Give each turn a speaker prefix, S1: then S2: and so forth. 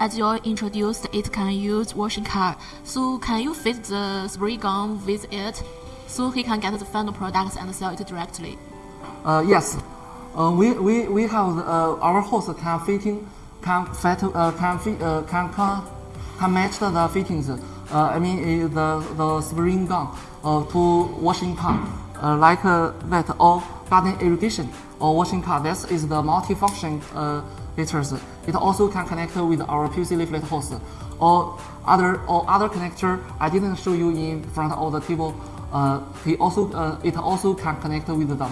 S1: as you introduced, it can use washing car. So can you fit the spray gun with it? So he can get the final products and sell it directly.
S2: Uh, yes, uh, we, we, we have uh, our hose can fitting can fit uh, can fit uh, can, can can match the fittings. Uh, I mean uh, the the spring gun uh, to washing car uh, like uh, that or garden irrigation or washing car. This is the multifunction uh. It also can connect with our PVC layflat hose or other or other connector. I didn't show you in front of the table. Uh, it also uh, it also can connect with the